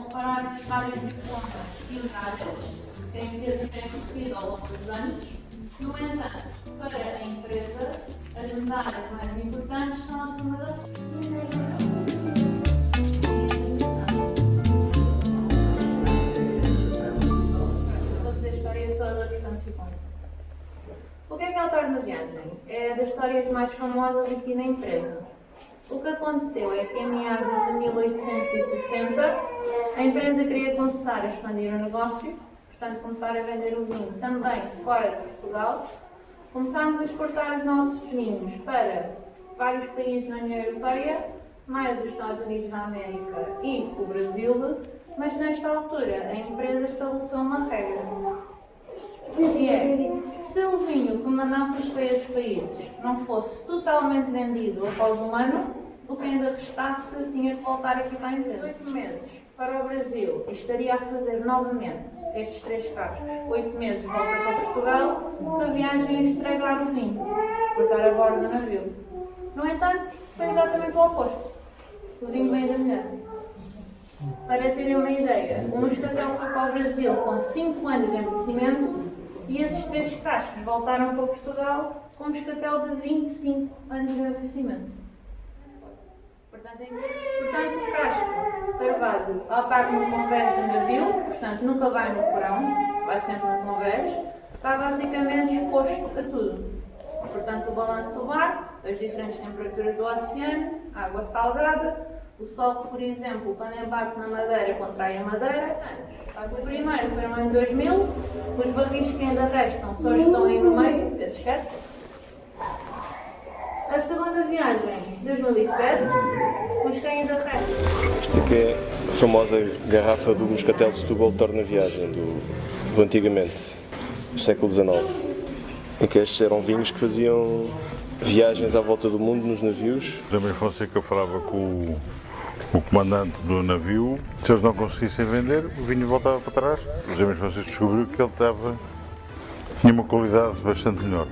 reparar vários diplomas e horários que a empresa tem recebido ao longo dos anos. No entanto, para a empresa, as medalhas mais importantes são a segunda Vou dizer a história toda, portanto ficam. O que é que é o Torno Viagem? É das histórias mais famosas aqui na empresa. O que aconteceu é que em meados de 1860 a empresa queria começar a expandir o negócio, portanto começar a vender o vinho também fora de Portugal. Começámos a exportar os nossos vinhos para vários países na União Europeia, mais os Estados Unidos da América e o Brasil, mas nesta altura a empresa estabeleceu uma regra. Que é, se o vinho que mandássemos para estes países não fosse totalmente vendido após um ano, o que ainda restasse tinha que voltar aqui para a empresa. Oito meses para o Brasil e estaria a fazer novamente estes três cascos. Oito meses de volta para Portugal, que a viagem ia estragar o vinho, por estar a bordo do navio. No entanto, foi exatamente o oposto. O vinho veio da mulher. Para terem uma ideia, o moscatel foi para o Brasil com 5 anos de envelhecimento e esses três cascos voltaram para Portugal com um moscatel de 25 anos de envelhecimento. Portanto, em- portanto o casco de carvalho ao par no convés do navio, portanto nunca vai no porão, vai sempre no convés, está basicamente exposto a tudo. Portanto, o balanço do mar, as diferentes temperaturas do oceano, água salgada, o sol que, por exemplo, quando embate na madeira, contrai a madeira. O primeiro foi no ano 2000, os barris que ainda restam só estão aí no meio, esses certo? A segunda viagem, 2007, os que ainda restam. Esta aqui é a famosa garrafa do Moscatel de Setúbal Torna Viagem, do, do antigamente, do século XIX. Em que estes eram vinhos que faziam viagens à volta do mundo nos navios. Também Fonseca falava com o, o comandante do navio, se eles não conseguissem vender, o vinho voltava para trás. Os James Fonseca descobriu que ele estava, tinha uma qualidade bastante melhor.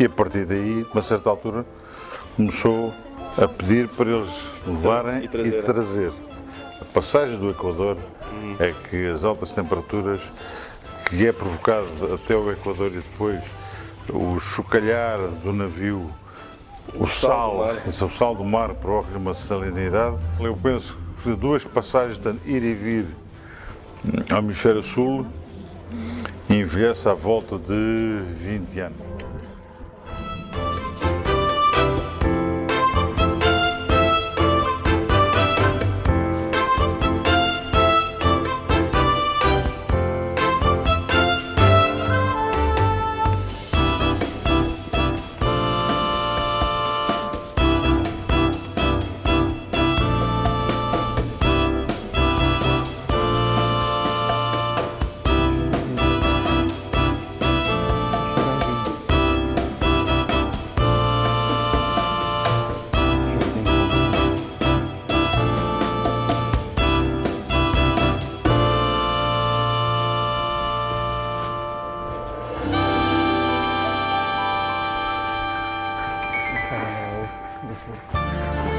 E a partir daí, a uma certa altura, começou a pedir para eles levarem E e trazerem. trazer. A passagem do Equador é que as altas temperaturas que é provocado até o Equador e depois o chocalhar do navio, o sal sal, é o sal do mar provoca uma salinidade. Eu penso que duas passagens, portanto, ir e vir hum, ao hemisfério sul, envelhece à volta de 20 anos. 주시고.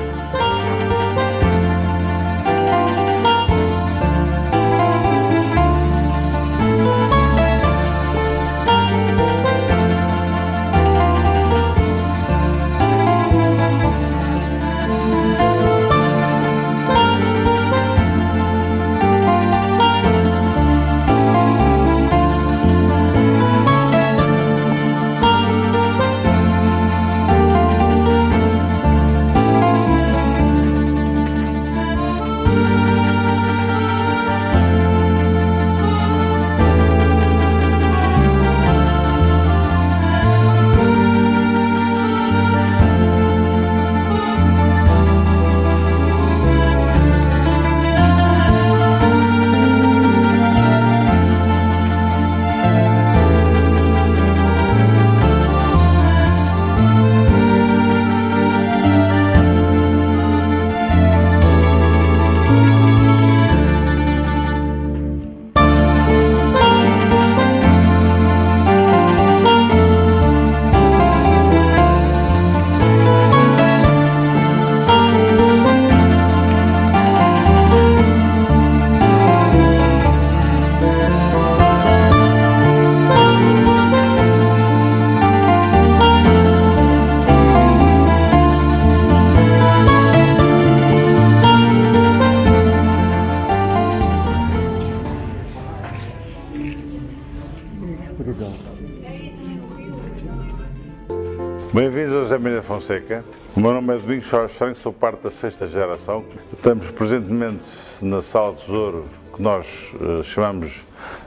Fonseca. O meu nome é Domingos Soares Franco, sou parte da sexta geração. Estamos presentemente na Sala de Tesouro, que nós eh, chamamos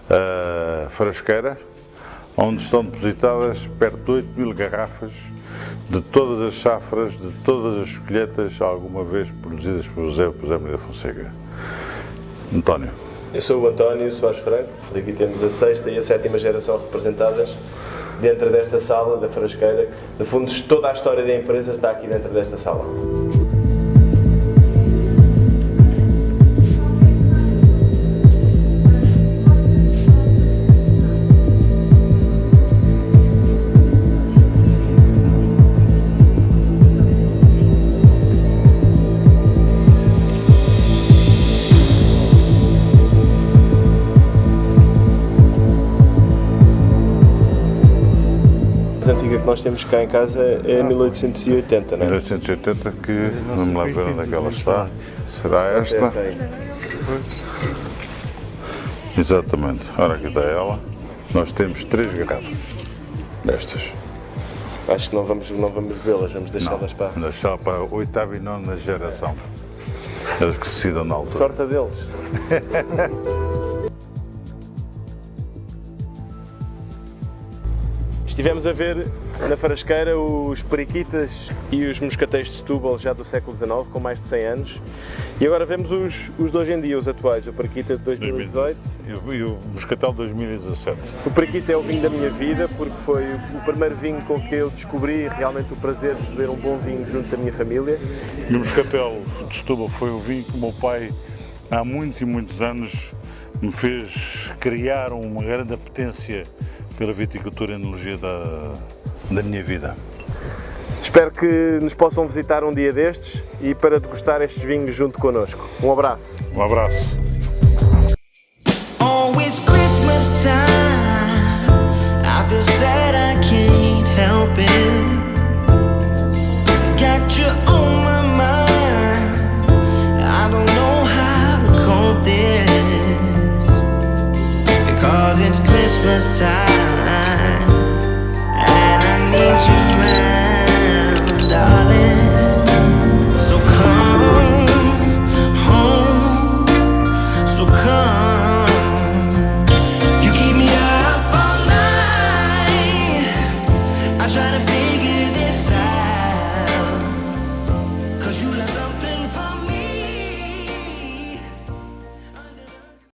a Frasqueira, onde estão depositadas perto de 8 mil garrafas de todas as safras, de todas as colheitas alguma vez produzidas por José, por José Maria Fonseca. António. Eu sou o António Soares Franco, daqui temos a sexta e a sétima geração representadas dentro desta sala da Frasqueira. No fundo, toda a história da empresa está aqui dentro desta sala. Nós temos cá em casa é 1880, não é? 1880, que não me lembro onde é que ela está. Será esta? Aí. Exatamente. Ora, aqui está ela. Nós temos três garrafas destas. Acho que não vamos, não vamos vê-las, vamos deixá-las para. Deixar para a oitava e nona geração. Eles que se decidam na altura. Sorte a deles. Estivemos a ver na Farasqueira os periquitas e os moscatéis de Setúbal já do século XIX, com mais de 100 anos. E agora vemos os, os de hoje em dia, os atuais, o periquita de 2018. E o- Moscatel 2017. O periquita é o vinho da minha vida, porque foi o primeiro vinho com que eu descobri realmente o prazer de beber um bom vinho junto da minha família. E o Moscatel de Setúbal foi o vinho que o meu pai, há muitos e muitos anos, me fez criar uma grande apetência pela viticultura e enologia da, da minha vida. Espero que nos possam visitar um dia destes e para degustar estes vinhos junto connosco. Um abraço. Um abraço. Christmas time you.